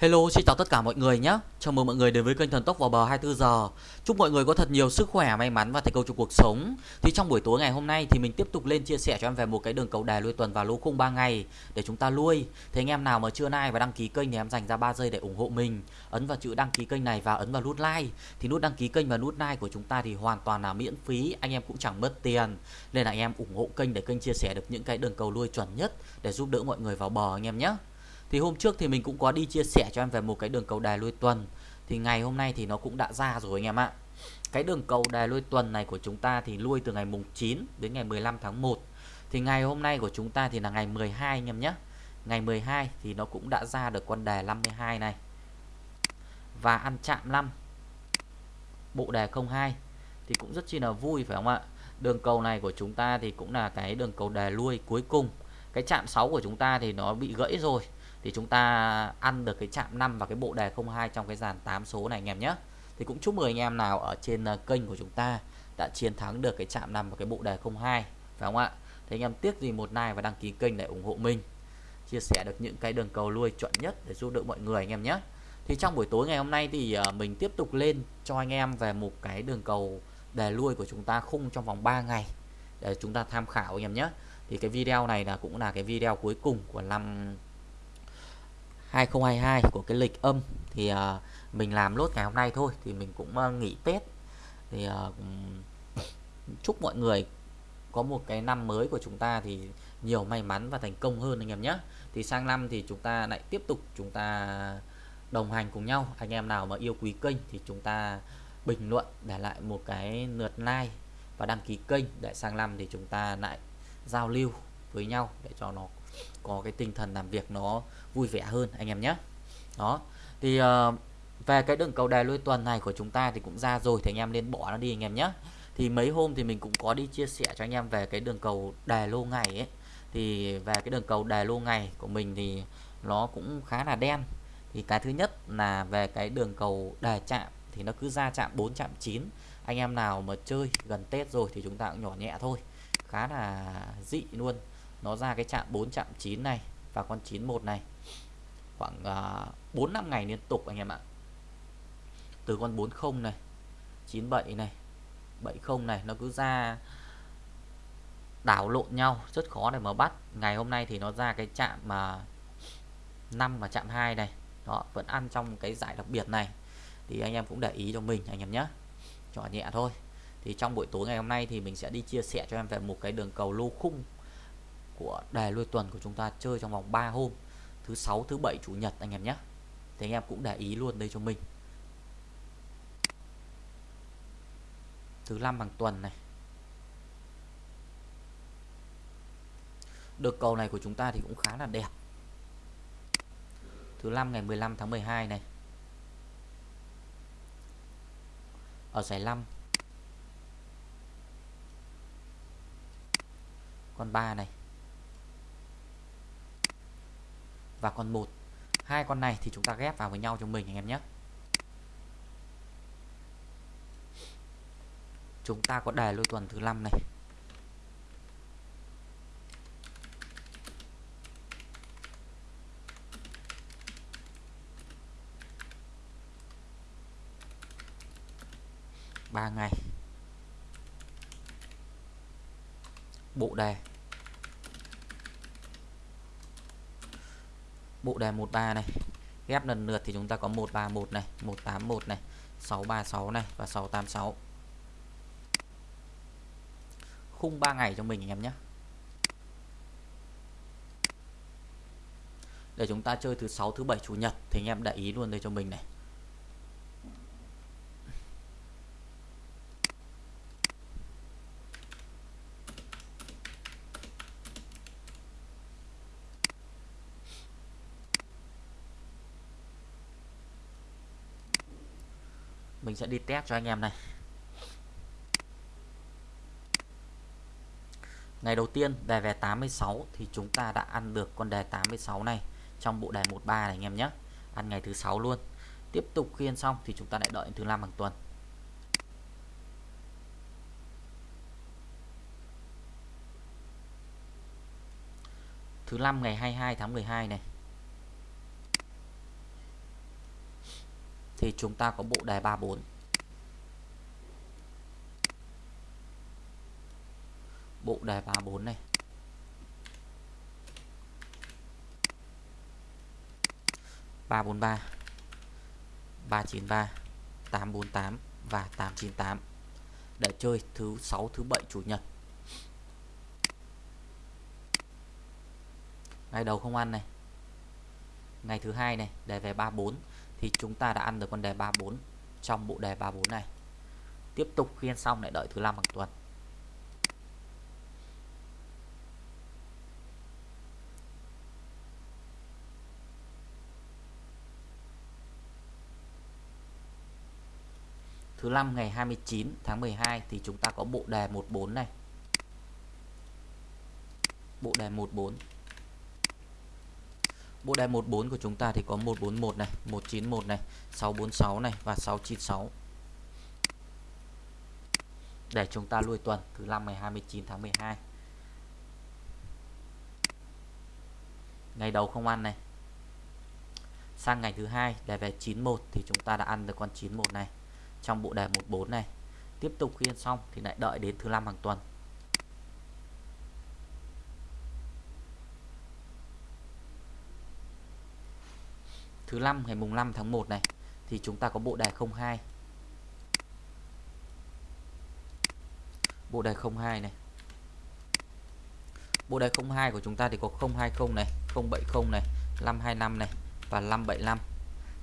Hello, xin chào tất cả mọi người nhé. Chào mừng mọi người đến với kênh Thần Tốc vào bờ 24 giờ. Chúc mọi người có thật nhiều sức khỏe, may mắn và thành công trong cuộc sống. Thì trong buổi tối ngày hôm nay thì mình tiếp tục lên chia sẻ cho em về một cái đường cầu đài lui tuần và lô khung 3 ngày để chúng ta lui. Thế anh em nào mà chưa like và đăng ký kênh thì em dành ra 3 giây để ủng hộ mình. Ấn vào chữ đăng ký kênh này và ấn vào nút like. Thì nút đăng ký kênh và nút like của chúng ta thì hoàn toàn là miễn phí, anh em cũng chẳng mất tiền. Nên là anh em ủng hộ kênh để kênh chia sẻ được những cái đường cầu lui chuẩn nhất để giúp đỡ mọi người vào bờ anh em nhé. Thì hôm trước thì mình cũng có đi chia sẻ cho em về một cái đường cầu đài lui tuần. Thì ngày hôm nay thì nó cũng đã ra rồi anh em ạ. Cái đường cầu đài lui tuần này của chúng ta thì lui từ ngày mùng 9 đến ngày 15 tháng 1 Thì ngày hôm nay của chúng ta thì là ngày 12 anh em nhé. Ngày 12 thì nó cũng đã ra được con đề 52 này. Và ăn chạm 5 Bộ đề 02 Thì cũng rất chi là vui, phải không ạ? Đường cầu này của chúng ta thì cũng là cái đường cầu đề lui cuối cùng. Cái chạm 6 của chúng ta thì nó bị gãy rồi thì chúng ta ăn được cái chạm 5 và cái bộ đề 02 trong cái dàn 8 số này, anh em nhé. Thì cũng chúc mừng anh em nào ở trên ờ, kênh của chúng ta đã chiến thắng được cái chạm 5 và cái bộ đề 02 phải không ạ? Thì anh em tiếc gì một like và đăng ký kênh để ủng hộ mình. Chia sẻ được những cái đường cầu lui chuẩn nhất để giúp đỡ mọi người, anh em nhé. Thì trong buổi tối ngày hôm nay thì ờ, mình tiếp tục lên cho anh em về một cái đường cầu đề lui của chúng ta khung trong vòng 3 ngày để chúng ta tham khảo, anh em nhé. Thì cái video này là cũng là cái video cuối cùng của năm 2022 của cái lịch âm thì uh, mình làm lốt ngày hôm nay thôi thì mình cũng uh, nghỉ Tết. Thì uh, chúc mọi người có một cái năm mới của chúng ta thì nhiều may mắn và thành công hơn anh em nhé. Thì sang năm thì chúng ta lại tiếp tục chúng ta đồng hành cùng nhau. Anh em nào mà yêu quý kênh thì chúng ta bình luận để lại một cái lượt like và đăng ký kênh để sang năm thì chúng ta lại giao lưu với nhau để cho nó có cái tinh thần làm việc nó vui vẻ hơn anh em nhé. Đó thì uh, về cái đường cầu đài lui tuần này của chúng ta thì cũng ra rồi thì anh em nên bỏ nó đi anh em nhé. Thì mấy hôm thì mình cũng có đi chia sẻ cho anh em về cái đường cầu đài lô ngày ấy. Thì về cái đường cầu đài lô ngày của mình thì nó cũng khá là đen. Thì cái thứ nhất là về cái đường cầu đài chạm thì nó cứ ra chạm 4 chạm 9 anh em nào mà chơi gần Tết rồi thì chúng ta cũng nhỏ nhẹ thôi. Khá là dị luôn nó ra cái chạm 4 chạm 9 này và con 91 này. Khoảng uh, 4 5 ngày liên tục anh em ạ. Từ con 40 này 97 này 70 này nó cứ ra đảo lộn nhau rất khó để mà bắt. Ngày hôm nay thì nó ra cái chạm mà uh, 5 và chạm 2 này. Đó vẫn ăn trong cái giải đặc biệt này. Thì anh em cũng để ý cho mình anh em nhé nhỏ nhẹ thôi. Thì trong buổi tối ngày hôm nay thì mình sẽ đi chia sẻ cho em về một cái đường cầu lô khung của đề lui tuần của chúng ta chơi trong vòng 3 hôm. Thứ sáu, thứ bảy, chủ nhật anh em nhé. Thì anh em cũng để ý luôn đây cho mình. Thứ năm hàng tuần này. Được cầu này của chúng ta thì cũng khá là đẹp. Thứ năm ngày 15 tháng 12 này. Ở giải 5 con 3 này. Và con 1 hai con này thì chúng ta ghép vào với nhau cho mình anh em nhé. Chúng ta có đề lôi tuần thứ năm này. Ba ngày. Bộ đề. Bộ đề 13 này. Ghép lần lượt thì chúng ta có 131 này 181 này 636 này và 686 khung 3 ngày cho mình anh em nhé. Để chúng ta chơi thứ sáu, thứ bảy, chủ nhật thì anh em để ý luôn đây cho mình này. Mình sẽ đi test cho anh em này. Ngày đầu tiên, đề về 86 thì chúng ta đã ăn được con đề 86 này trong bộ đề 13 này anh em nhé. Ăn ngày thứ sáu luôn. Tiếp tục khiên xong thì chúng ta lại đợi thứ năm hàng tuần. Thứ năm ngày 22 tháng 12 này. Thì chúng ta có bộ đề 34 bộ đề 34 này. ba bốn ba ba chín ba, tám bốn tám và tám chín tám. Để chơi thứ sáu, thứ bảy, chủ nhật. Ngày đầu không ăn này. Ngày thứ hai này, để về 34 thì chúng ta đã ăn được con đề 34 trong bộ đề 34 này. Tiếp tục khiên xong lại đợi thứ năm hàng tuần. Thứ năm ngày 29 tháng 12 thì chúng ta có bộ đề 14 này. Bộ đề 14 bộ đề 14 của chúng ta thì có 141 này 191 này 646 này và 696 để chúng ta lui tuần thứ 5 ngày 29 tháng 12 ngày đầu không ăn này. Sang ngày thứ hai, để về 91 thì chúng ta đã ăn được con 91 này. Trong bộ đề 14 này, tiếp tục khi ăn xong thì lại đợi đến thứ năm hàng tuần. Thứ năm, ngày mùng 5 tháng 1 này, thì chúng ta có bộ đề 02 bộ đề 02 này. Bộ đề 02 của chúng ta thì có 020 này 070 này 525 này và 575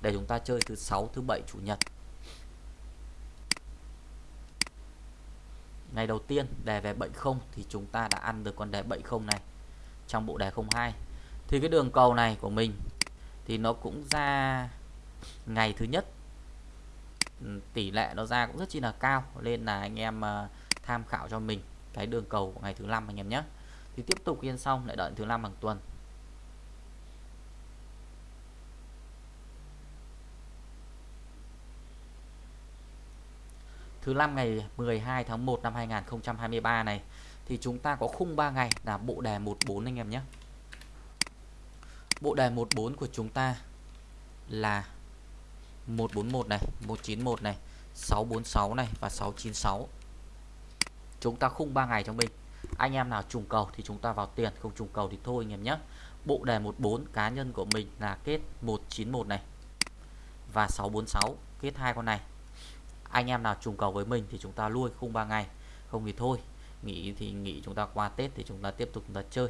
để chúng ta chơi thứ sáu, thứ bảy, chủ nhật. Ngày đầu tiên đề về 70 thì chúng ta đã ăn được con đề 70 này trong bộ đề 02 thì cái đường cầu này của mình thì nó cũng ra ngày thứ nhất. Ừ, tỷ lệ nó ra cũng rất chi là cao, nên là anh em ờ, tham khảo cho mình cái đường cầu của ngày thứ năm anh em nhé. Thì tiếp tục yên xong, lại đợi thứ năm hàng tuần. Thứ năm ngày 12 tháng 1 năm 2023 này, thì chúng ta có khung 3 ngày là bộ đề 14 anh em nhé bộ đề 14 của chúng ta là 141 này 191 này 646 này và 696 chúng ta khung 3 ngày cho mình anh em nào trùng cầu thì chúng ta vào tiền, không trùng cầu thì thôi anh em nhé. Bộ đề 14 cá nhân của mình là kết 191 này và 646 kết hai con này. Anh em nào trùng cầu với mình thì chúng ta lui khung 3 ngày, không thì thôi. Nghỉ thì nghỉ, chúng ta qua Tết thì chúng ta tiếp tục chúng ta chơi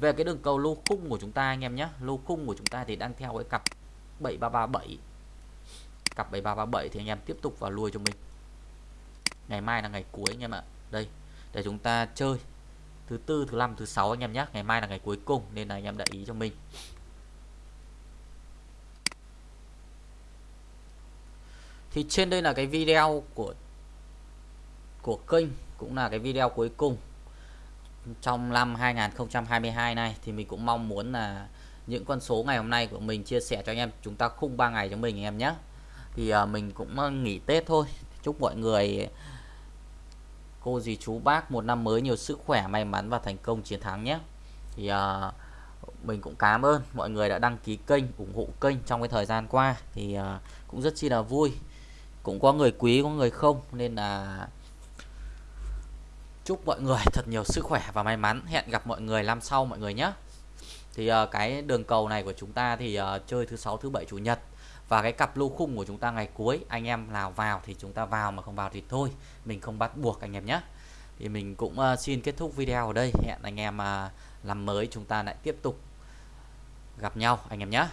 về cái đường cầu lô khung của chúng ta anh em nhé. Lô khung của chúng ta thì đang theo cái cặp 7337 cặp 7337 thì anh em tiếp tục vào lui cho mình. Ngày mai là ngày cuối anh em ạ. Đây, để chúng ta chơi thứ tư, thứ năm, thứ sáu anh em nhé. Ngày mai là ngày cuối cùng nên là anh em để ý cho mình. Thì trên đây là cái video của của kênh cũng là cái video cuối cùng trong năm 2022 này thì mình cũng mong muốn là những con số ngày hôm nay của mình chia sẻ cho anh em. Chúng ta khung 3 ngày cho mình anh em nhé. Thì uh, mình cũng à, nghỉ Tết thôi. Chúc mọi người cô dì chú bác một năm mới nhiều sức khỏe may mắn và thành công chiến thắng nhé. Thì uh, mình cũng cảm ơn mọi người đã đăng ký kênh ủng hộ kênh trong cái thời gian qua. Thì uh, cũng rất chi là vui. Cũng có người quý có người không nên là chúc mọi người thật nhiều sức khỏe và may mắn. Hẹn gặp mọi người năm sau mọi người nhé. Thì uh, cái đường cầu này của chúng ta thì uh, chơi thứ sáu thứ bảy chủ nhật. Và cái cặp lô khung của chúng ta ngày cuối anh em nào vào thì chúng ta vào mà không vào thì thôi mình không bắt buộc anh em nhé. Thì mình cũng uh, xin kết thúc video ở đây. Hẹn anh em uh, làm mới chúng ta lại tiếp tục gặp nhau anh em nhé.